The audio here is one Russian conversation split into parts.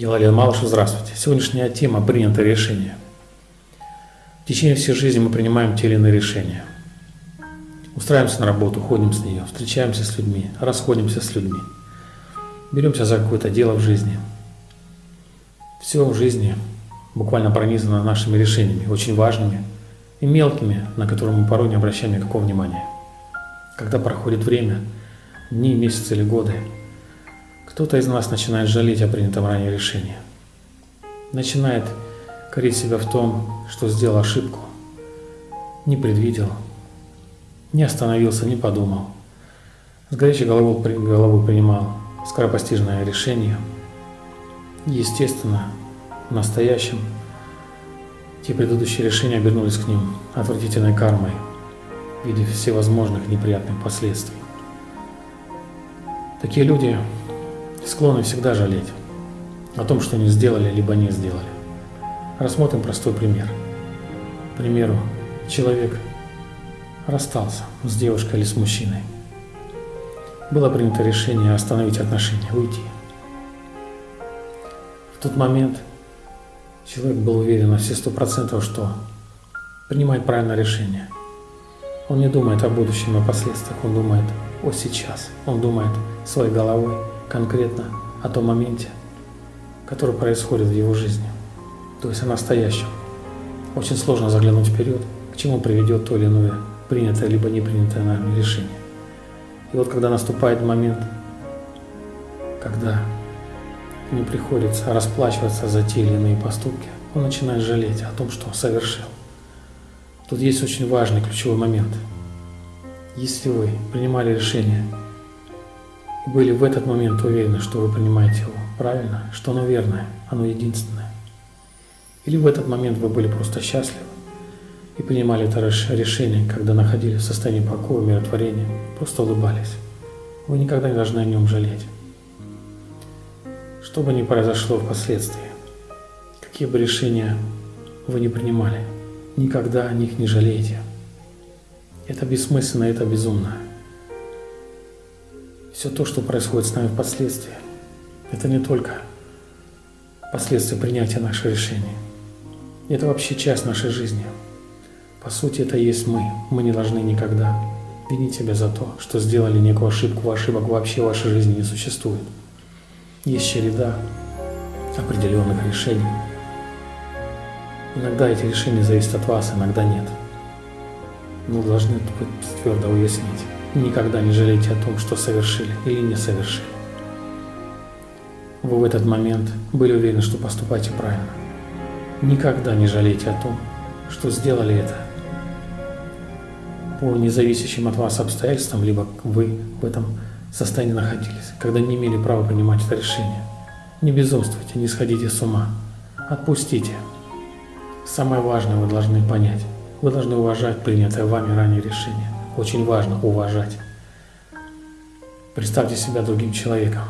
Я Лалин Малышев, здравствуйте. Сегодняшняя тема – принятое решение. В течение всей жизни мы принимаем те или иные решения. Устраиваемся на работу, ходим с нее, встречаемся с людьми, расходимся с людьми. Беремся за какое-то дело в жизни. Все в жизни буквально пронизано нашими решениями, очень важными и мелкими, на которые мы порой не обращаем никакого внимания. Когда проходит время, дни, месяцы или годы – кто-то из нас начинает жалеть о принятом ранее решении. Начинает корить себя в том, что сделал ошибку, не предвидел, не остановился, не подумал. С горячей головой, головой принимал скоропостижное решение. Естественно, в настоящем те предыдущие решения обернулись к ним отвратительной кармой в виде всевозможных неприятных последствий. Такие люди склонны всегда жалеть о том, что не сделали, либо не сделали. Рассмотрим простой пример. К примеру, человек расстался с девушкой или с мужчиной. Было принято решение остановить отношения, уйти. В тот момент человек был уверен на все сто процентов, что принимает правильное решение. Он не думает о будущем и последствиях, он думает о сейчас. Он думает своей головой, конкретно о том моменте, который происходит в его жизни, то есть о настоящем. Очень сложно заглянуть вперед, к чему приведет то или иное принятое либо не принятое нами решение. И вот когда наступает момент, когда ему приходится расплачиваться за те или иные поступки, он начинает жалеть о том, что совершил. Тут есть очень важный ключевой момент. Если вы принимали решение и были в этот момент уверены, что вы принимаете его правильно, что оно верное, оно единственное. Или в этот момент вы были просто счастливы и принимали это решение, когда находились в состоянии покоя, умиротворения, просто улыбались. Вы никогда не должны о нем жалеть. Что бы ни произошло впоследствии, какие бы решения вы не принимали, никогда о них не жалейте. Это бессмысленно, это безумно все то, что происходит с нами впоследствии, это не только последствия принятия наших решений. Это вообще часть нашей жизни. По сути, это есть мы. Мы не должны никогда винить себя за то, что сделали некую ошибку, ошибок вообще в вашей жизни не существует. Есть череда определенных решений. Иногда эти решения зависят от вас, иногда нет. Мы должны твердо уяснить. Никогда не жалейте о том, что совершили или не совершили. Вы в этот момент были уверены, что поступаете правильно. Никогда не жалейте о том, что сделали это по независящим от вас обстоятельствам, либо вы в этом состоянии находились, когда не имели права принимать это решение. Не безумствуйте, не сходите с ума. Отпустите. Самое важное вы должны понять. Вы должны уважать принятое вами ранее решение. Очень важно уважать. Представьте себя другим человеком.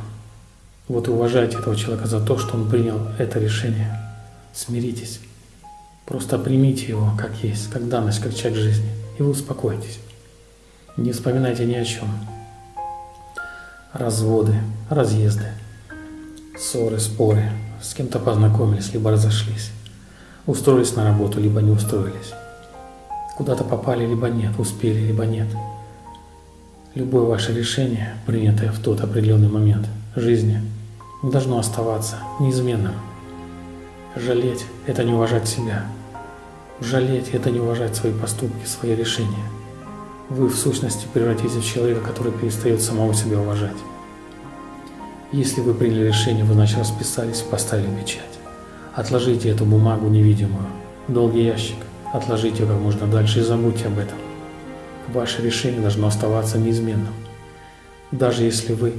Вот и уважайте этого человека за то, что он принял это решение. Смиритесь. Просто примите его как есть, как данность, как часть жизни, и вы успокоитесь. Не вспоминайте ни о чем. Разводы, разъезды, ссоры, споры, с кем-то познакомились, либо разошлись, устроились на работу, либо не устроились куда-то попали, либо нет, успели, либо нет. Любое ваше решение, принятое в тот определенный момент жизни, должно оставаться неизменным. Жалеть – это не уважать себя. Жалеть – это не уважать свои поступки, свои решения. Вы в сущности превратитесь в человека, который перестает самого себя уважать. Если вы приняли решение, вы значит расписались, поставили печать. Отложите эту бумагу невидимую долгий ящик Отложите как можно дальше и забудьте об этом. Ваше решение должно оставаться неизменным. Даже если вы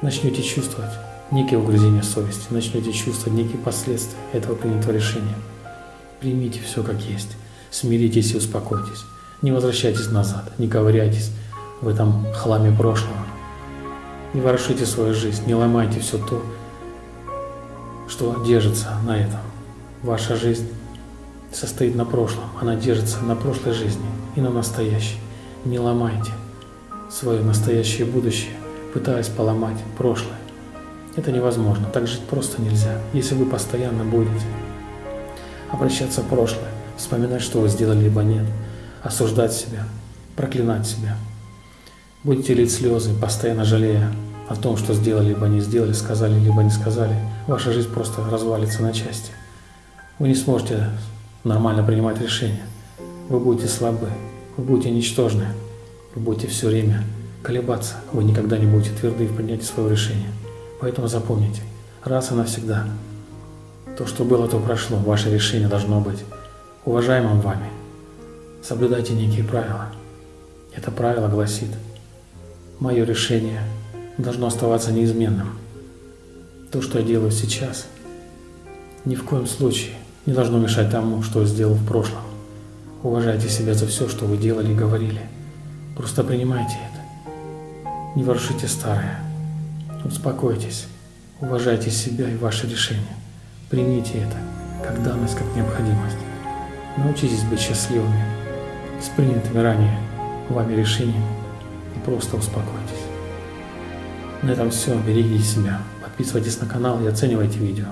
начнете чувствовать некие угрызения совести, начнете чувствовать некие последствия этого принятого решения, примите все как есть, смиритесь и успокойтесь. Не возвращайтесь назад, не ковыряйтесь в этом хламе прошлого. Не ворошите свою жизнь, не ломайте все то, что держится на этом. Ваша жизнь состоит на прошлом, она держится на прошлой жизни и на настоящей. Не ломайте свое настоящее будущее, пытаясь поломать прошлое. Это невозможно, так жить просто нельзя, если вы постоянно будете обращаться в прошлое, вспоминать, что вы сделали, либо нет, осуждать себя, проклинать себя. Будете лить слезы, постоянно жалея о том, что сделали, либо не сделали, сказали, либо не сказали. Ваша жизнь просто развалится на части. Вы не сможете нормально принимать решения. Вы будете слабы, вы будете ничтожны, вы будете все время колебаться, вы никогда не будете тверды в принятии своего решения. Поэтому запомните, раз и навсегда, то, что было, то прошло, ваше решение должно быть уважаемым вами. Соблюдайте некие правила. Это правило гласит, мое решение должно оставаться неизменным. То, что я делаю сейчас, ни в коем случае не должно мешать тому, что сделал в прошлом. Уважайте себя за все, что вы делали и говорили. Просто принимайте это. Не воршите старое. Успокойтесь. Уважайте себя и ваши решения. Примите это как данность, как необходимость. Научитесь быть счастливыми с принятыми ранее вами решениями и просто успокойтесь. На этом все. Берегите себя. Подписывайтесь на канал и оценивайте видео.